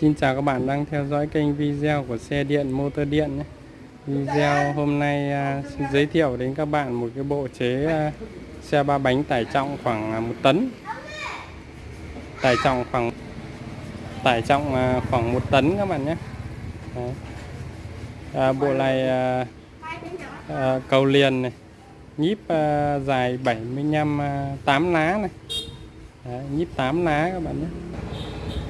Xin chào các bạn đang theo dõi kênh video của xe điện motor điện nhé. Video hôm nay à, xin giới thiệu đến các bạn một cái bộ chế à, xe ba bánh tải trọng khoảng à, 1 tấn. Tải trọng khoảng tải trọng à, khoảng 1 tấn các bạn nhé. Đấy. À, bộ này à, à, cầu liền này, nhíp à, dài 75 à, 8 lá này. Đấy, nhíp 8 lá các bạn nhé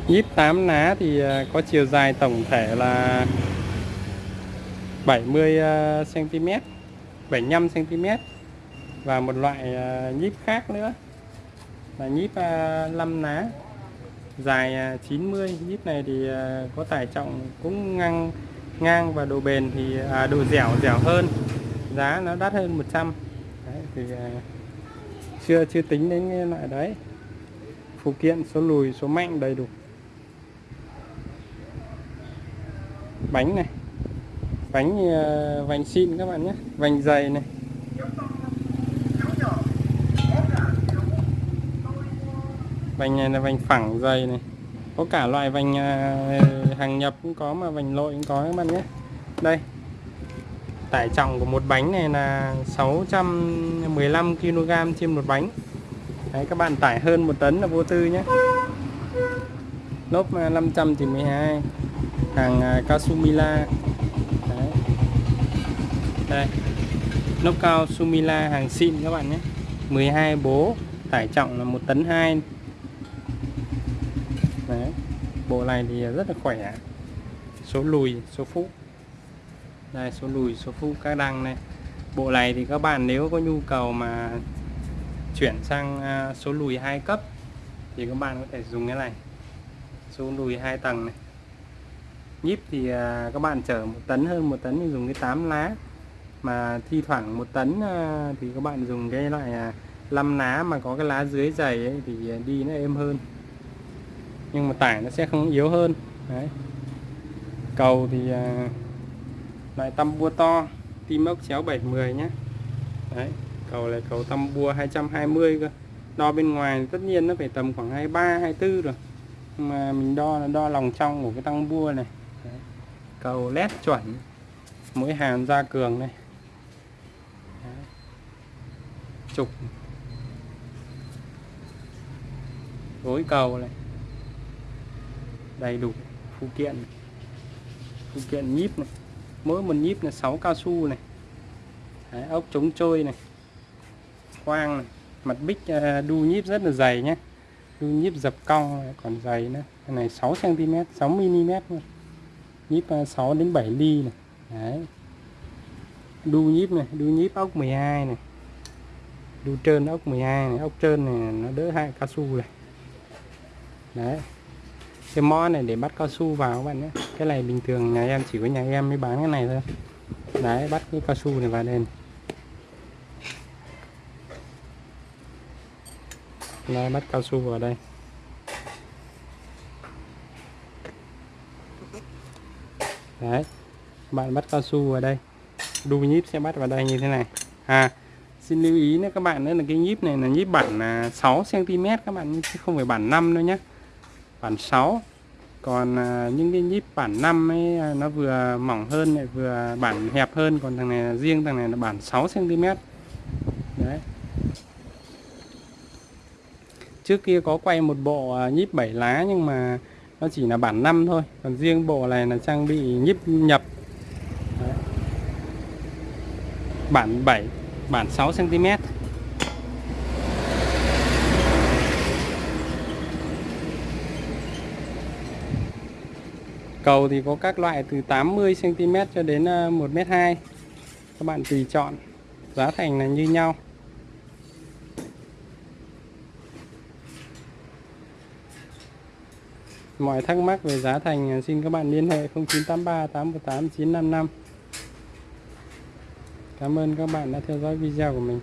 nhíp 8 ná thì à, có chiều dài tổng thể là 70 cm 75 cm và một loại à, nhíp khác nữa. Là nhíp à, 5 ná dài 90 nhíp này thì có tải trọng cũng ngang ngang và độ bền thì à, độ dẻo dẻo hơn. Giá nó đắt hơn 100 đấy, thì à, chưa chưa tính đến cái loại đấy. Phụ kiện số lùi số mạnh đầy đủ. Bánh này bánh ờ, uh, vành xin các bạn nhé vành dày này. Vành này là vành phẳng dày này. Có cả loại vành uh, ờ, hàng nhập cũng có mà vành lội cũng có các bạn nhé. Đây tải trọng của một bánh này là 615 kg trên một bánh. Đấy, các bạn tải hơn một tấn là vô tư nhé. Lốp ờ, 512 hàng à, Kasumila. Đấy. đây. Nóc cao Sumila hàng xịn các bạn nhé. 12 bố, tải trọng là một tấn 2 Đấy. bộ này thì rất là khỏe. Số lùi, số phụ đây, số lùi, số phụ các đăng này. Bộ này thì các bạn nếu có nhu cầu mà chuyển sang à, số lùi hai cấp thì các bạn có thể dùng cái này. Số lùi hai tầng này nhíp thì à, các bạn chở một tấn hơn một tấn thì dùng cái 8 lá. Mà thi thoảng một tấn à, thì các bạn dùng cái loại à, 5 lá mà có cái lá dưới dày ấy, thì à, đi nó êm hơn. Nhưng mà tải nó sẽ không yếu hơn. Đấy. Cầu thì à, loại tăm bua to tim ốc chéo 710 nhé đấy cầu là cầu tăm bua 220 cơ. Đo bên ngoài tất nhiên nó phải tầm khoảng 23 24 rồi. Mà mình đo là đo lòng trong của cái tăng bua này cầu led chuẩn. Mũi hàn ra cường này. Đấy. trục. Gối cầu này. Đầy đủ phụ kiện. Phụ kiện nhíp này. Mỗi một nhíp là 6 cao su này. Đấy, ốc chống trôi này. Khoang này. Mặt bích à, đu nhíp rất là dày nhé. Đu nhíp dập cong còn dày nữa. Cái này 6 cm 6 mm luôn nhíp ờ, 6 đến 7 ly này. Đấy. Đu nhíp này đu nhíp ốc 12 này. Đu trơn ốc 12 này. Ốc trơn này nó đỡ hại cao su này đấy. Cái mo này để bắt cao su vào các bạn nhé. Cái này bình thường nhà em chỉ có nhà em mới bán cái này thôi. Đấy bắt cái cao su này vào đây này. Đấy, bắt cao su vào đây. Đấy. Bạn bắt cao su vào đây. Đu nhíp sẽ bắt vào đây như thế này. À xin lưu ý nữa các bạn nữa là cái nhíp này là nhíp bản 6 cm các bạn chứ không phải bản 5 đâu nhé bản 6 còn à, những cái nhíp bản 5 ấy à, nó vừa mỏng hơn lại vừa bản hẹp hơn. Còn thằng này là riêng thằng này là bản 6 cm đấy. Trước kia có quay một bộ à, nhíp 7 lá nhưng mà nó chỉ là bản 5 thôi, còn riêng bộ này là trang bị nhíp nhập. Đấy. bản 7 bản 6 cm cầu thì có các loại từ 80 cm cho đến ờ, 1m2 các bạn tùy chọn. Giá thành là như nhau. Mọi thắc mắc về giá thành à, xin các bạn liên hệ 0983 818 955 Cảm ơn các bạn đã theo dõi video của mình.